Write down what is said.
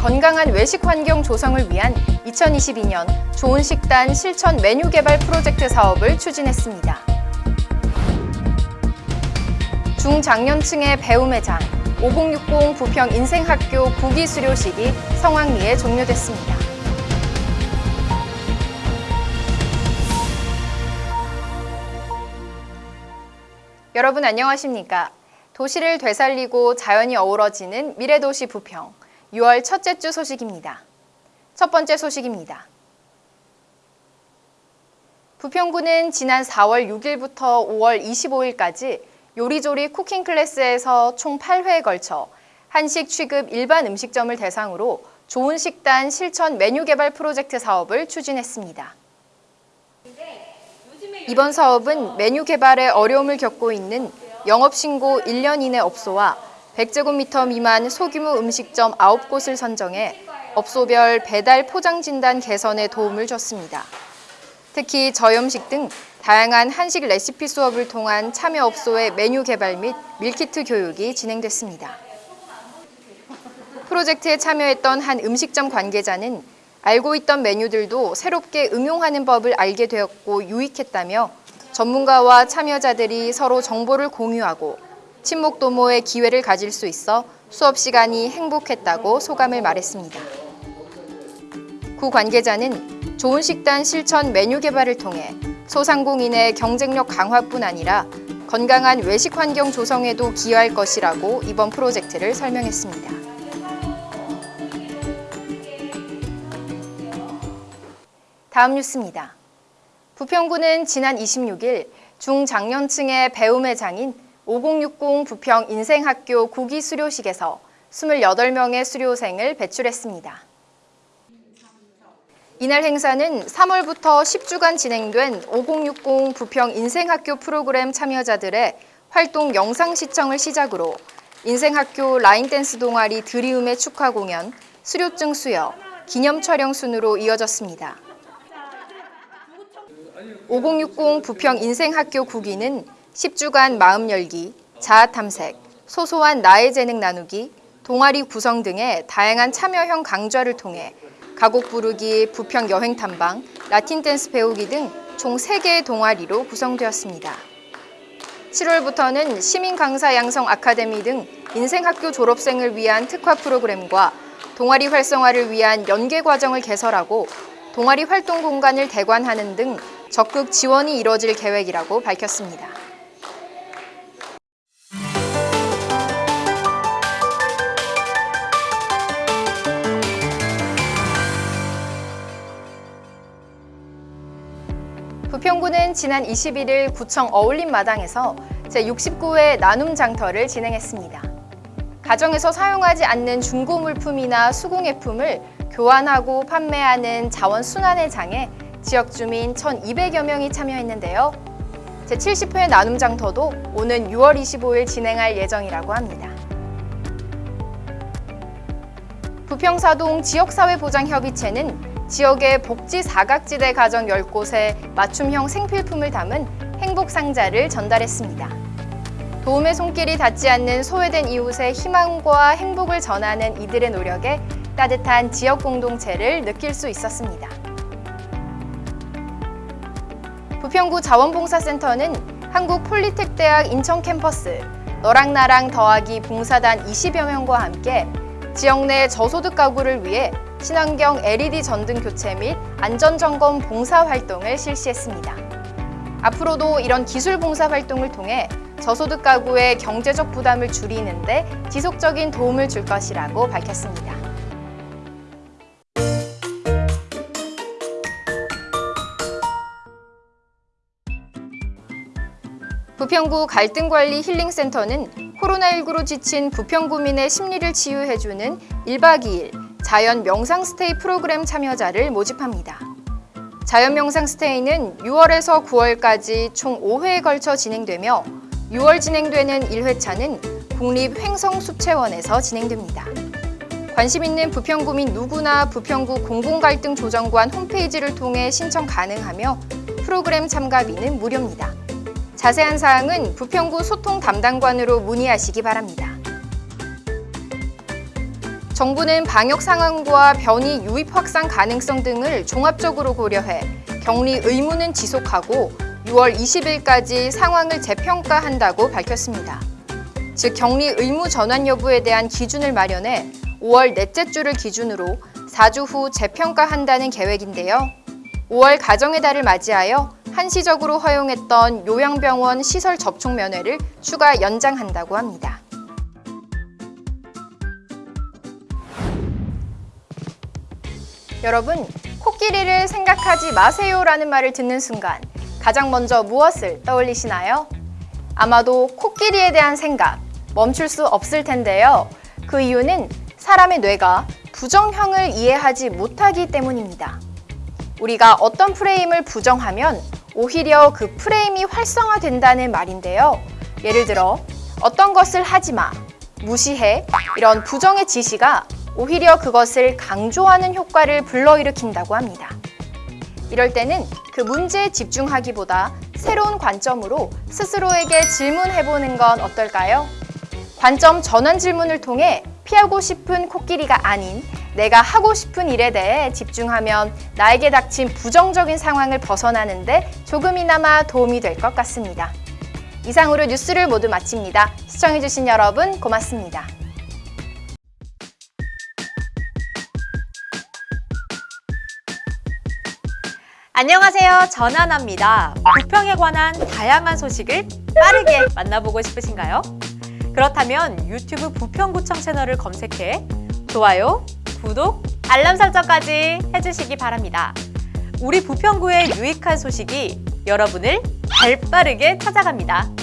건강한 외식 환경 조성을 위한 2022년 좋은 식단 실천 메뉴 개발 프로젝트 사업을 추진했습니다. 중장년층의 배움의 장 5060 부평 인생학교 구기 수료식이 성황리에 종료됐습니다. 여러분 안녕하십니까? 도시를 되살리고 자연이 어우러지는 미래도시 부평 6월 첫째 주 소식입니다. 첫 번째 소식입니다. 부평구는 지난 4월 6일부터 5월 25일까지 요리조리 쿠킹 클래스에서 총 8회에 걸쳐 한식 취급 일반 음식점을 대상으로 좋은 식단 실천 메뉴 개발 프로젝트 사업을 추진했습니다. 이번 사업은 메뉴 개발에 어려움을 겪고 있는 영업신고 1년 이내 업소와 100제곱미터 미만 소규모 음식점 9곳을 선정해 업소별 배달 포장 진단 개선에 도움을 줬습니다. 특히 저염식 등 다양한 한식 레시피 수업을 통한 참여 업소의 메뉴 개발 및 밀키트 교육이 진행됐습니다. 프로젝트에 참여했던 한 음식점 관계자는 알고 있던 메뉴들도 새롭게 응용하는 법을 알게 되었고 유익했다며 전문가와 참여자들이 서로 정보를 공유하고 친목 도모의 기회를 가질 수 있어 수업 시간이 행복했다고 소감을 말했습니다. 구 관계자는 좋은 식단 실천 메뉴 개발을 통해 소상공인의 경쟁력 강화뿐 아니라 건강한 외식 환경 조성에도 기여할 것이라고 이번 프로젝트를 설명했습니다. 다음 뉴스입니다. 부평구는 지난 26일 중장년층의 배움의 장인 5060 부평 인생학교 구기 수료식에서 28명의 수료생을 배출했습니다. 이날 행사는 3월부터 10주간 진행된 5060 부평 인생학교 프로그램 참여자들의 활동 영상 시청을 시작으로 인생학교 라인댄스 동아리 드리움의 축하 공연, 수료증 수여, 기념 촬영 순으로 이어졌습니다. 5060 부평 인생학교 구기는 10주간 마음 열기, 자아 탐색, 소소한 나의 재능 나누기, 동아리 구성 등의 다양한 참여형 강좌를 통해 가곡 부르기, 부평 여행 탐방, 라틴 댄스 배우기 등 총 3개의 동아리로 구성되었습니다. 7월부터는 시민 강사 양성 아카데미 등 인생학교 졸업생을 위한 특화 프로그램과 동아리 활성화를 위한 연계 과정을 개설하고 동아리 활동 공간을 대관하는 등 적극 지원이 이뤄질 계획이라고 밝혔습니다. 지난 21일 구청 어울림마당에서 제69회 나눔 장터를 진행했습니다. 가정에서 사용하지 않는 중고 물품이나 수공예품을 교환하고 판매하는 자원순환의 장에 지역 주민 1,200여 명이 참여했는데요. 제70회 나눔 장터도 오는 6월 25일 진행할 예정이라고 합니다. 부평사동 지역사회보장협의체는 지역의 복지 사각지대 가정 10곳에 맞춤형 생필품을 담은 행복상자를 전달했습니다. 도움의 손길이 닿지 않는 소외된 이웃의 희망과 행복을 전하는 이들의 노력에 따뜻한 지역 공동체를 느낄 수 있었습니다. 부평구 자원봉사센터는 한국폴리텍대학 인천 캠퍼스 너랑 나랑 더하기 봉사단 20여 명과 함께 지역 내 저소득 가구를 위해 친환경 LED 전등 교체 및 안전점검 봉사 활동을 실시했습니다. 앞으로도 이런 기술 봉사 활동을 통해 저소득 가구의 경제적 부담을 줄이는 데 지속적인 도움을 줄 것이라고 밝혔습니다. 부평구 갈등관리 힐링센터는 코로나19로 지친 부평구민의 심리를 치유해주는 1박 2일 자연 명상 스테이 프로그램 참여자를 모집합니다. 자연 명상 스테이는 6월에서 9월까지 총 5회에 걸쳐 진행되며 6월 진행되는 1회차는 국립횡성숲체원에서 진행됩니다. 관심 있는 부평구민 누구나 부평구 공공갈등 조정관 홈페이지를 통해 신청 가능하며 프로그램 참가비는 무료입니다. 자세한 사항은 부평구 소통 담당관으로 문의하시기 바랍니다. 정부는 방역 상황과 변이 유입 확산 가능성 등을 종합적으로 고려해 격리 의무는 지속하고 6월 20일까지 상황을 재평가한다고 밝혔습니다. 즉 격리 의무 전환 여부에 대한 기준을 마련해 5월 넷째 주를 기준으로 4주 후 재평가한다는 계획인데요. 5월 가정의 달을 맞이하여 한시적으로 허용했던 요양병원 시설 접촉 면회를 추가 연장한다고 합니다. 여러분, 코끼리를 생각하지 마세요 라는 말을 듣는 순간 가장 먼저 무엇을 떠올리시나요? 아마도 코끼리에 대한 생각 멈출 수 없을 텐데요. 그 이유는 사람의 뇌가 부정형을 이해하지 못하기 때문입니다. 우리가 어떤 프레임을 부정하면 오히려 그 프레임이 활성화된다는 말인데요. 예를 들어 어떤 것을 하지 마, 무시해 이런 부정의 지시가 오히려 그것을 강조하는 효과를 불러일으킨다고 합니다. 이럴 때는 그 문제에 집중하기보다 새로운 관점으로 스스로에게 질문해보는 건 어떨까요? 관점 전환 질문을 통해 피하고 싶은 코끼리가 아닌 내가 하고 싶은 일에 대해 집중하면 나에게 닥친 부정적인 상황을 벗어나는데 조금이나마 도움이 될 것 같습니다. 이상으로 뉴스를 모두 마칩니다. 시청해주신 여러분 고맙습니다. 안녕하세요. 전하나입니다. 부평에 관한 다양한 소식을 빠르게 만나보고 싶으신가요? 그렇다면 유튜브 부평구청 채널을 검색해 좋아요, 구독, 알람 설정까지 해주시기 바랍니다. 우리 부평구의 유익한 소식이 여러분을 발빠르게 찾아갑니다.